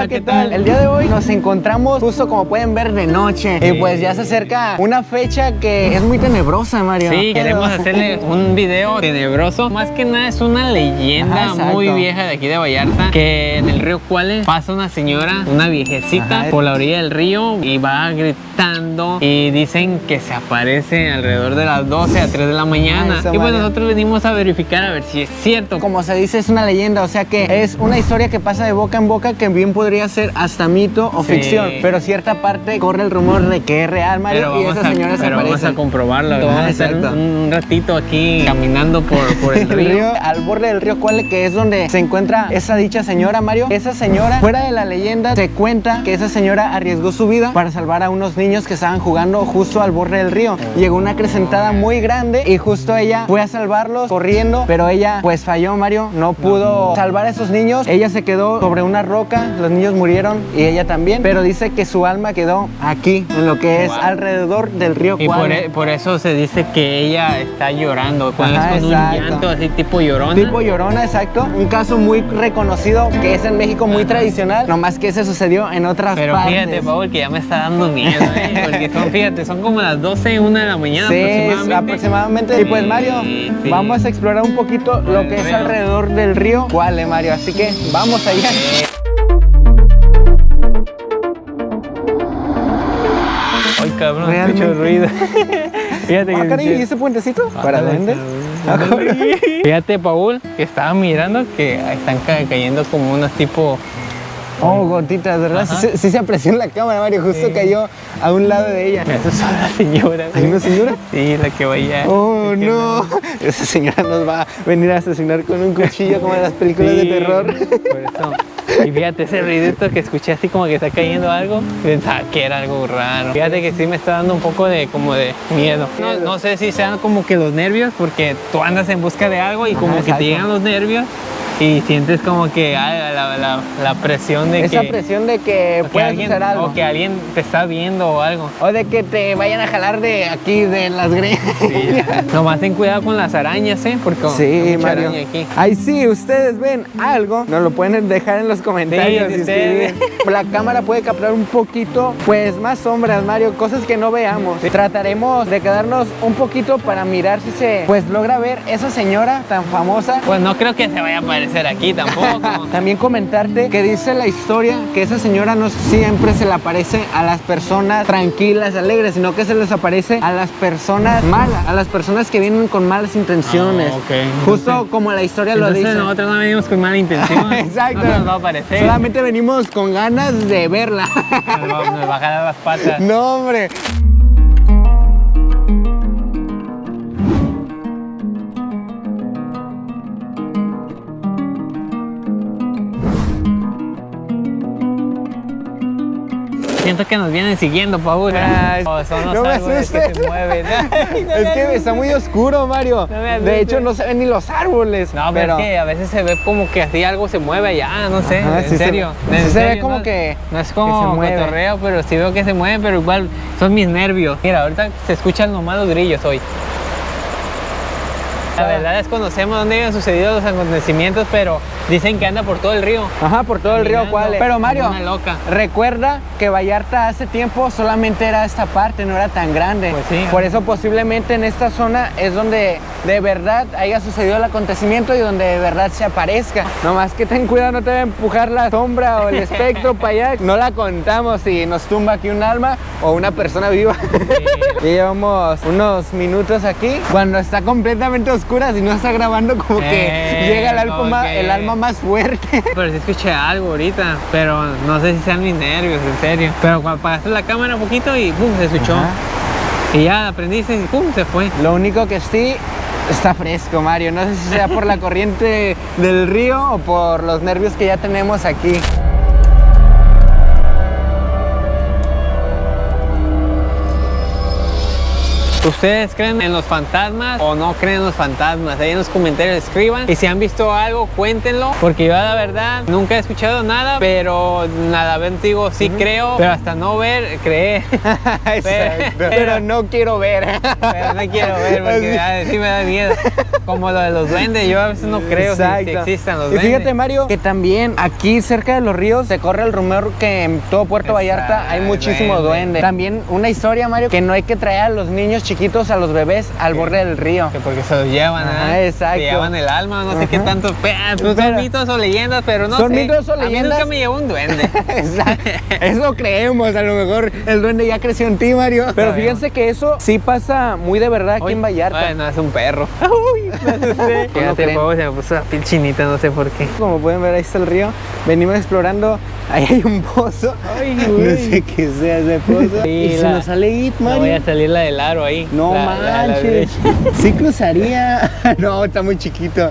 Hola, ¿qué tal? El día de hoy nos encontramos justo como pueden ver de noche y pues ya se acerca una fecha que es muy tenebrosa, Mario. Sí, queremos hacerle un video tenebroso. Más que nada es una leyenda Ajá, muy vieja de aquí de Vallarta que en el río Cuales pasa una señora, una viejecita Ajá. por la orilla del río y va gritando y dicen que se aparece alrededor de las 12 a 3 de la mañana. Ay, eso, y pues Mario. nosotros venimos a verificar a ver si es cierto. Como se dice, es una leyenda, o sea que es una historia que pasa de boca en boca que bien podría ser hasta mito o Sí. ficción, pero cierta parte corre el rumor de que es real, Mario, Pero y esa señora se pero vamos aparece. a comprobarlo. Vamos a un, un ratito aquí caminando por, por el El río. río, al borde del río Cuale, que es donde se encuentra esa dicha señora, Mario. Esa señora, fuera de la leyenda, se cuenta que esa señora arriesgó su vida para salvar a unos niños que estaban jugando justo al borde del río. Llegó una acrecentada muy grande y justo ella fue a salvarlos corriendo, pero ella pues falló, Mario. No pudo salvar a esos niños. Ella se quedó sobre una roca, los niños murieron y ella también, pero dice que su alma quedó aquí, en lo que es Wow. alrededor del río Y por, Cuale. e- por eso se dice que ella está llorando, cuando Ajá, es con exacto. un llanto así tipo llorona. Tipo Llorona, exacto. Un caso muy reconocido que es en México muy tradicional, nomás que se sucedió en otras Pero partes. fíjate, Paul, que ya me está dando miedo, ¿eh? Porque son, fíjate, son como las 12, 1 de la mañana Sí, aproximadamente. aproximadamente. Y pues Mario, sí. vamos a explorar un poquito lo que es alrededor del río. ¿Cuál, eh, Mario? Así que vamos allá. Cabrón, Realmente. escucho ruido. fíjate Ah, que... caray, ¿y ese puentecito? ¿Para Ándale, duendes? ándale. Fíjate, Paul, que estaba mirando que están ca- cayendo como unos tipo... Oh, gotitas, ¿verdad? Sí, se- sí se apreció en la cámara, Mario. Justo Sí. cayó a un lado de ella. Eso son las señoras. ¿Hay una señora? Sí, la que vaya. Oh, no. Esa señora nos va a venir a asesinar con un cuchillo como en las películas de terror. Por eso. Y fíjate ese ruidito que escuché así como que está cayendo algo, pensaba que era algo raro. Fíjate que sí me está dando un poco de como de miedo. No, no sé si sean como que los nervios, porque tú andas en busca de algo y como Ajá, que te llegan los nervios y sientes como que ah, la, la- la presión de Esa que, presión de que puedas alguien, hacer algo. o que alguien te está viendo o algo. O de que te vayan a jalar de aquí, de las greñas. Nomás ten cuidado con las arañas, ¿eh? Porque hay Sí, mucha Mario. araña aquí. Ahí sí, ustedes ven algo, nos lo pueden dejar en los comentarios. Sí, y sí. La cámara puede captar un poquito, pues más sombras, Mario, cosas que no veamos. Trataremos de quedarnos un poquito para mirar si se, pues logra ver esa señora tan famosa. Pues no creo que se vaya a aparecer aquí tampoco. También comentarte que dice la historia que esa señora no siempre se le aparece a las personas tranquilas, alegres, sino que se les aparece a las personas malas, a las personas que vienen con malas intenciones. Ah, ok. Justo Entonces- como la historia lo dice. nosotros no venimos con mala intención. Exacto. No nos va a aparecer. Solamente venimos con ganas de verla. Nos va, nos va a jalar las patas. no, hombre. Siento que nos vienen siguiendo, Paul. Ay, O son los no me árboles que se mueven. Ay, no Es que está muy oscuro, Mario. No me de hecho, no se ven ni los árboles. No, pero, es que a veces se ve como que así algo se mueve allá, no sé, Ajá, en sí se- serio. sí en se ve serio, como no- que- No es como cotorreo, pero sí veo que se mueve, pero igual son mis nervios. Mira, ahorita se escuchan nomás los grillos hoy. La verdad desconocemos dónde han sucedido los acontecimientos, pero dicen que anda por todo el río. Ajá, por todo el río Cuale. Pero Mario, una loca. recuerda que Vallarta hace tiempo solamente era esta parte, no era tan grande. Pues sí. Por eso posiblemente en esta zona es donde de verdad haya sucedido el acontecimiento y donde de verdad se aparezca. Nomás que ten cuidado, no te va a empujar la sombra o el espectro para allá. No la contamos si nos tumba aquí un alma o una persona viva. Llevamos unos minutos aquí. Cuando está completamente oscura, si no está grabando, como que Eh, llega el alma, más- que- el alma más fuerte. Pero sí escuché algo ahorita, pero no sé si sean mis nervios, en serio. Pero cuando apagaste la cámara un poquito y pum, se escuchó. Ajá. Y ya aprendiste y pum, se fue. Lo único que sí está fresco, Mario. No sé si sea por la corriente del río o por los nervios que ya tenemos aquí. ¿Ustedes creen en los fantasmas o no creen en los fantasmas? Ahí en los comentarios escriban. Y si han visto algo, cuéntenlo. Porque yo la verdad nunca he escuchado nada, pero nada, ven, digo, sí creo, pero hasta no ver, creer. Pero no quiero ver. Pero no quiero ver porque sí me da miedo. Como lo de los duendes, yo a veces no creo si, si existan los Y duendes. fíjate, Mario, que también aquí cerca de los ríos se corre el rumor que en todo Puerto Vallarta hay Exacto, muchísimo duende. duende. También una historia, Mario, que no hay que traer a los niños chiquitos, a los bebés, al borde del río. Que porque se los llevan, Ajá, ¿eh? exacto. Se llevan el alma, no sé qué tanto. Pe- Pues Pero- son mitos o leyendas, pero no Son sé. mitos o A mí leyendas. nunca me llevó un duende. Exacto. Eso creemos, a lo mejor el duende ya creció en ti, Mario. Pero fíjense que eso sí pasa muy de verdad aquí Uy, en Vallarta. Ay, no, es un perro. Uy, no sé. ¿Cómo Fíjate, se me puso la piel chinita, no sé por qué. Como pueden ver, ahí está el río. Venimos explorando. Ahí hay un pozo. Ay, No sé qué sea ese pozo. Sí, y se nos sale It, No Mario. voy a salir la del aro ahí. No La- la- la manches. derecha. sí cruzaría. no, está muy chiquito.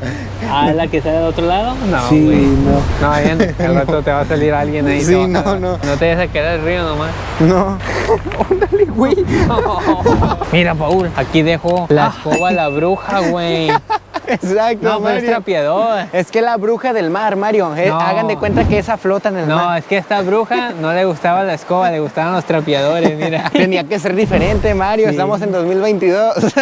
Ah, la que sale del otro lado. No, sí, no. No, bien, al rato te va a salir alguien ahí. Sí, a no, no. No te dejes a quedar el río nomás. No. Óndale, güey. Mira, Paul, aquí dejo la escoba la bruja, güey. Exacto, No, pero es Mario. trapeador. Es que la bruja del mar, Mario. No. Hagan de cuenta que esa flota en el No, mar. es que a esta bruja no le gustaba la escoba, le gustaban los trapeadores, mira. Tenía que ser diferente, Mario. Sí. Estamos en 2022.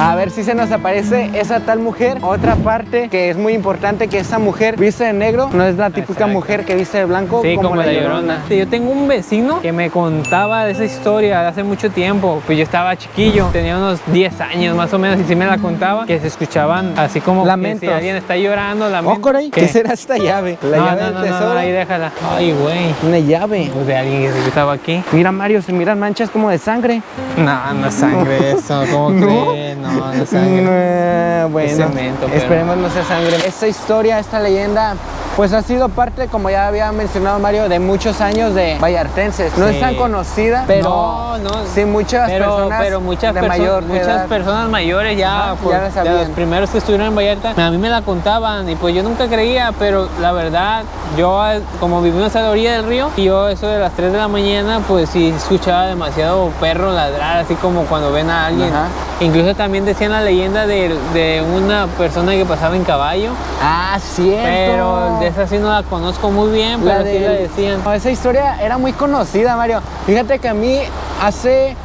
A ver si se nos aparece esa tal mujer. Otra parte que es muy importante, que esa mujer viste de negro. No es la típica Exacto. mujer que viste de blanco Sí, como, la llorona. Sí, Yo tengo un vecino que me contaba de esa historia de hace mucho tiempo. Pues yo estaba chiquillo, tenía unos 10 años más o menos, y sí me la contaba, que se escuchaban así como que Lamentos. si alguien está llorando. Oh, Coray, ¿qué? será esta llave? La no, llave no, del no, no, tesoro. no, ahí déjala. Ay, güey. Una llave. Pues de alguien que estaba aquí. Mira, Mario, se miran manchas como de sangre. No, no es sangre eso, ¿cómo ¿No? crees? No, no es sangre. No, bueno, cemento, pero- esperemos no sea sangre. Esta historia, esta leyenda, pues ha sido parte, como ya había mencionado Mario, de muchos años de vallartenses. No Sí. es tan conocida, pero No, no. sí muchas pero, personas pero muchas, de perso- mayor muchas edad. personas mayores ya, pues, ya la de los primeros que estuvieron en Vallarta, a mí me la contaban y pues yo nunca creía, pero la verdad, yo como vivimos a la orilla del río, y yo eso de las 3 de la mañana, pues sí escuchaba demasiado perro ladrar, así como cuando ven a alguien. Ajá. Incluso también decían la leyenda de, de una persona que pasaba en caballo, Ah, cierto. pero de esa sí no la conozco muy bien, La pero sí la decían. No, esa historia era muy conocida, Mario. Fíjate que a mí hace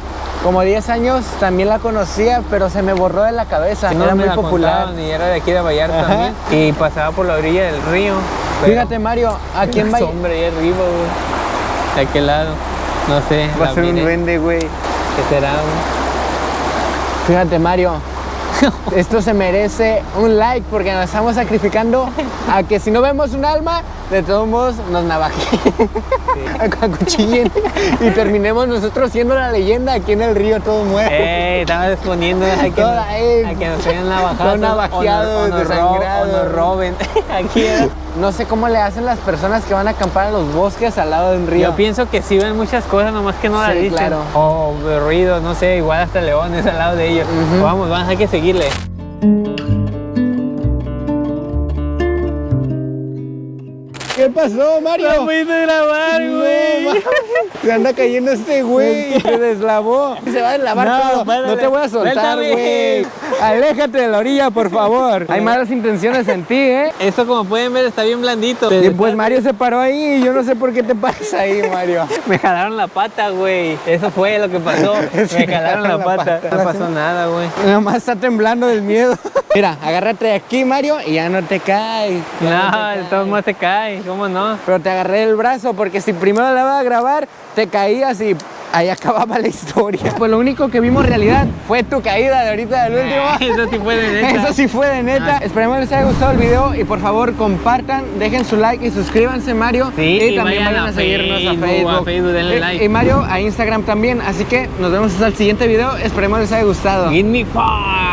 como 10 años también la conocía, pero se me borró de la cabeza. Sí, no, era me muy la popular. y era de aquí de Vallarta Ajá. también. Y pasaba por la orilla del río. pero- Fíjate, Mario, aquí en Vallarta. sombra ahí arriba, güey. ¿De aquel lado? No sé. Va a ser un duende, güey. ¿Qué será, güey? Fíjate, Mario. Esto se merece un like porque nos estamos sacrificando a que si no vemos un alma, de todos modos nos navajen, acuchillen y terminemos nosotros siendo la leyenda aquí en el río todo muerto. ¡Ey! Estaba exponiendo a que, Toda, nos, a que nos hayan navajado. Todos navajeados, o nos, o nos o nos roben. Aquí era. No sé cómo le hacen las personas que van a acampar a los bosques al lado de un río. Yo pienso que sí ven muchas cosas, nomás que no las Sí, dicen. claro. O ruidos, no sé, igual hasta leones al lado de ellos. Vamos, vamos, hay que seguirle. ¿Qué pasó, Mario? a grabar, No, ma- Se anda cayendo este güey. Se deslavó. Se va a deslavar No, todo. párale. No te voy a soltar, güey. Aléjate de la orilla, por favor. Hay malas intenciones en ti, ¿eh? Esto, como pueden ver, está bien blandito. Y pues Mario se paró ahí. Yo no sé por qué te paras ahí, Mario. Me jalaron la pata, güey. Eso fue lo que pasó. Sí, Me jalaron la pata. pata. No pasó nada, güey. Nada más está temblando del miedo. Mira, agárrate de aquí, Mario, y ya no te caes. Ya No, te de caes. todos modos te cae. ¿Cómo no? Pero te agarré el brazo porque si primero la iba a grabar, te caías y ahí acababa la historia. Pues lo único que vimos realidad fue tu caída de ahorita del último. Eso sí fue de neta. Eso sí fue de neta. Ah. Esperemos les haya gustado el video y por favor compartan, dejen su like y suscríbanse Mario. Sí, y, y también vayan a, a seguirnos Facebook, a Facebook. a Facebook, denle Y- like. Y Mario a Instagram también. Así que nos vemos hasta el siguiente video. Esperemos les haya gustado. Give me five.